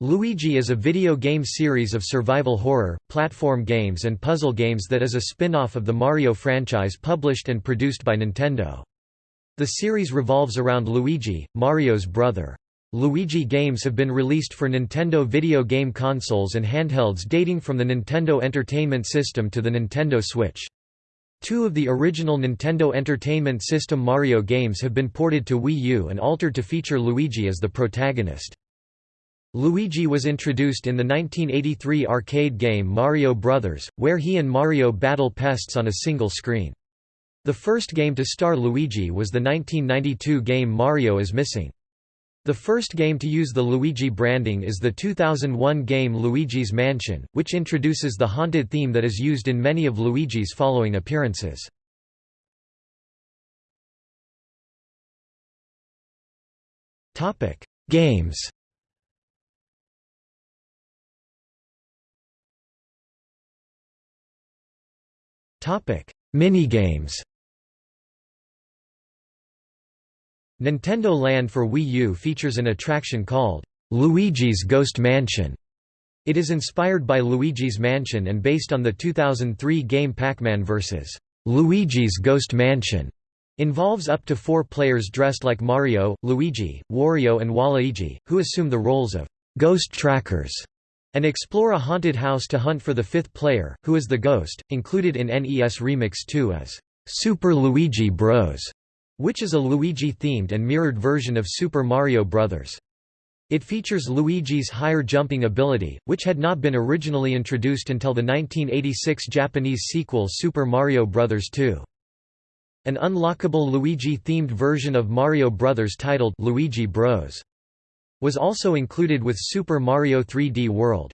Luigi is a video game series of survival horror, platform games and puzzle games that is a spin-off of the Mario franchise published and produced by Nintendo. The series revolves around Luigi, Mario's brother. Luigi games have been released for Nintendo video game consoles and handhelds dating from the Nintendo Entertainment System to the Nintendo Switch. Two of the original Nintendo Entertainment System Mario games have been ported to Wii U and altered to feature Luigi as the protagonist. Luigi was introduced in the 1983 arcade game Mario Bros., where he and Mario battle pests on a single screen. The first game to star Luigi was the 1992 game Mario is Missing. The first game to use the Luigi branding is the 2001 game Luigi's Mansion, which introduces the haunted theme that is used in many of Luigi's following appearances. Games Topic: Minigames. Nintendo Land for Wii U features an attraction called Luigi's Ghost Mansion. It is inspired by Luigi's Mansion and based on the 2003 game Pac-Man vs. Luigi's Ghost Mansion. Involves up to four players dressed like Mario, Luigi, Wario and Waluigi, who assume the roles of ghost trackers and explore a haunted house to hunt for the fifth player, who is the ghost. Included in NES Remix 2 as Super Luigi Bros, which is a Luigi-themed and mirrored version of Super Mario Bros. It features Luigi's higher jumping ability, which had not been originally introduced until the 1986 Japanese sequel Super Mario Bros. 2. An unlockable Luigi-themed version of Mario Bros. titled Luigi Bros was also included with Super Mario 3D World.